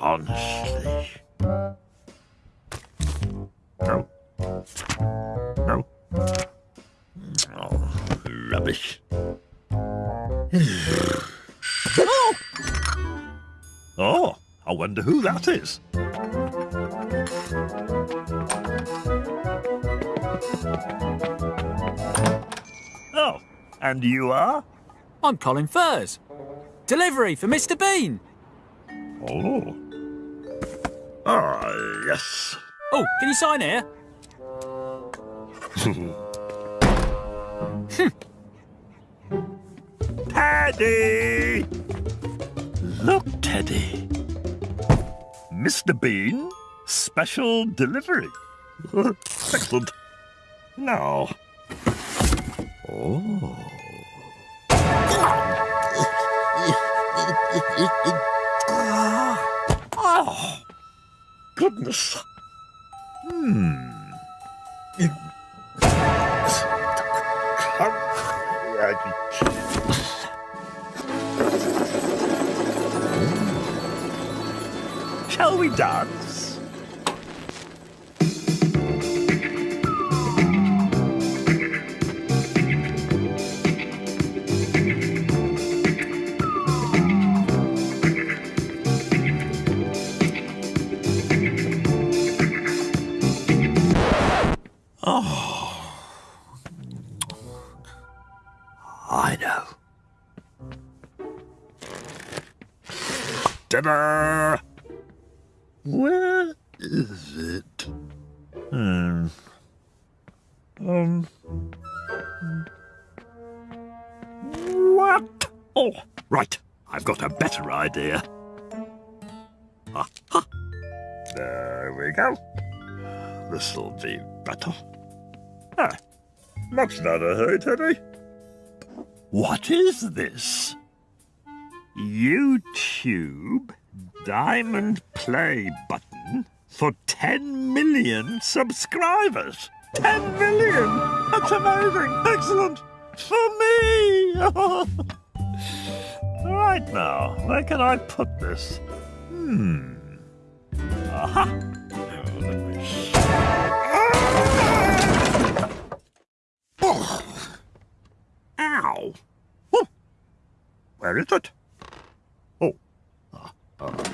Honestly. No. No. Oh, rubbish. oh! Oh, I wonder who that is. Oh, and you are? I'm Colin Furs. Delivery for Mr. Bean. Oh. Ah, yes. Oh, can you sign here? Teddy! Look, Teddy. Mr. Bean, special delivery. Excellent. Now. Oh. oh. Goodness. Hmm. Shall we dance? I know. Dinner! Where is it? Hmm. Um. What? Oh, right. I've got a better idea. Ha, ha. There we go. This'll be better. Much not a hurry, Teddy. What is this? YouTube Diamond Play button for 10 million subscribers. 10 million! That's amazing! Excellent! For me! right now, where can I put this? Hmm. Aha! Wow! Oh, where is it? Oh, uh, uh.